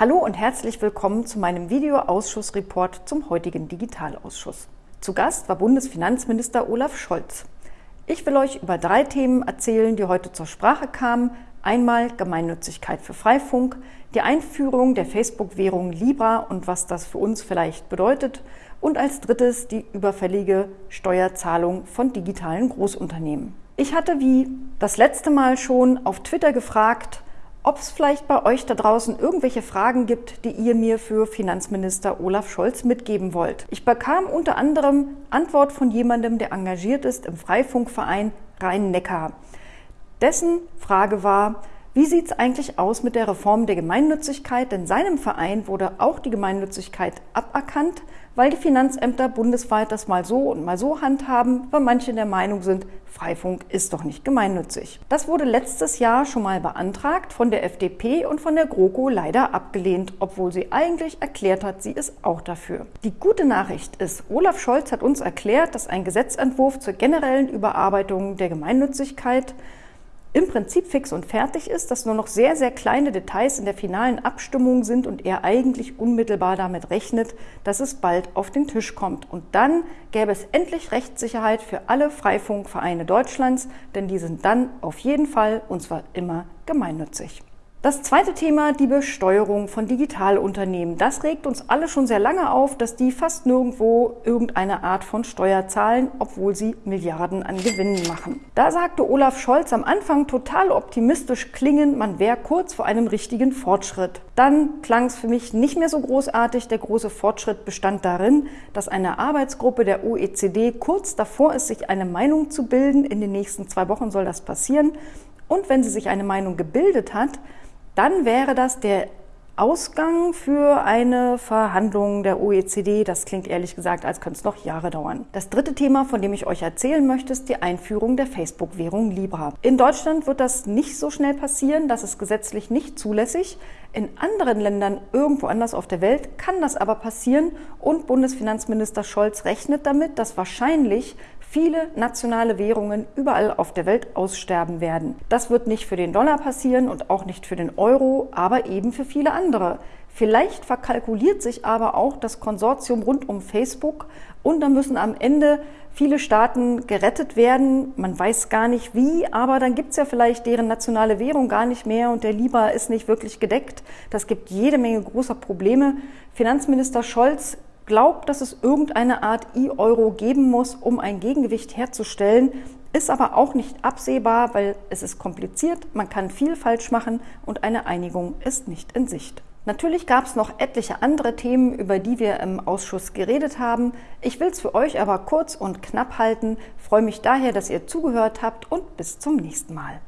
Hallo und herzlich willkommen zu meinem Videoausschussreport zum heutigen Digitalausschuss. Zu Gast war Bundesfinanzminister Olaf Scholz. Ich will euch über drei Themen erzählen, die heute zur Sprache kamen. Einmal Gemeinnützigkeit für Freifunk, die Einführung der Facebook-Währung Libra und was das für uns vielleicht bedeutet und als drittes die überfällige Steuerzahlung von digitalen Großunternehmen. Ich hatte wie das letzte Mal schon auf Twitter gefragt, ob es vielleicht bei euch da draußen irgendwelche Fragen gibt, die ihr mir für Finanzminister Olaf Scholz mitgeben wollt. Ich bekam unter anderem Antwort von jemandem, der engagiert ist im Freifunkverein Rhein-Neckar. Dessen Frage war, wie sieht es eigentlich aus mit der Reform der Gemeinnützigkeit? Denn seinem Verein wurde auch die Gemeinnützigkeit aberkannt, weil die Finanzämter bundesweit das mal so und mal so handhaben, weil manche der Meinung sind, Freifunk ist doch nicht gemeinnützig. Das wurde letztes Jahr schon mal beantragt von der FDP und von der GroKo leider abgelehnt, obwohl sie eigentlich erklärt hat, sie ist auch dafür. Die gute Nachricht ist, Olaf Scholz hat uns erklärt, dass ein Gesetzentwurf zur generellen Überarbeitung der Gemeinnützigkeit im Prinzip fix und fertig ist, dass nur noch sehr, sehr kleine Details in der finalen Abstimmung sind und er eigentlich unmittelbar damit rechnet, dass es bald auf den Tisch kommt. Und dann gäbe es endlich Rechtssicherheit für alle Freifunkvereine Deutschlands, denn die sind dann auf jeden Fall, und zwar immer, gemeinnützig. Das zweite Thema, die Besteuerung von Digitalunternehmen. Das regt uns alle schon sehr lange auf, dass die fast nirgendwo irgendeine Art von Steuer zahlen, obwohl sie Milliarden an Gewinnen machen. Da sagte Olaf Scholz am Anfang total optimistisch klingend, man wäre kurz vor einem richtigen Fortschritt. Dann klang es für mich nicht mehr so großartig. Der große Fortschritt bestand darin, dass eine Arbeitsgruppe der OECD kurz davor ist, sich eine Meinung zu bilden. In den nächsten zwei Wochen soll das passieren. Und wenn sie sich eine Meinung gebildet hat, dann wäre das der Ausgang für eine Verhandlung der OECD. Das klingt ehrlich gesagt, als könnte es noch Jahre dauern. Das dritte Thema, von dem ich euch erzählen möchte, ist die Einführung der Facebook-Währung Libra. In Deutschland wird das nicht so schnell passieren, das ist gesetzlich nicht zulässig. In anderen Ländern irgendwo anders auf der Welt kann das aber passieren und Bundesfinanzminister Scholz rechnet damit, dass wahrscheinlich viele nationale Währungen überall auf der Welt aussterben werden. Das wird nicht für den Dollar passieren und auch nicht für den Euro, aber eben für viele andere. Vielleicht verkalkuliert sich aber auch das Konsortium rund um Facebook und dann müssen am Ende viele Staaten gerettet werden. Man weiß gar nicht wie, aber dann gibt es ja vielleicht deren nationale Währung gar nicht mehr und der Libra ist nicht wirklich gedeckt. Das gibt jede Menge großer Probleme. Finanzminister Scholz glaubt, dass es irgendeine Art E-Euro geben muss, um ein Gegengewicht herzustellen, ist aber auch nicht absehbar, weil es ist kompliziert, man kann viel falsch machen und eine Einigung ist nicht in Sicht. Natürlich gab es noch etliche andere Themen, über die wir im Ausschuss geredet haben. Ich will es für euch aber kurz und knapp halten, freue mich daher, dass ihr zugehört habt und bis zum nächsten Mal.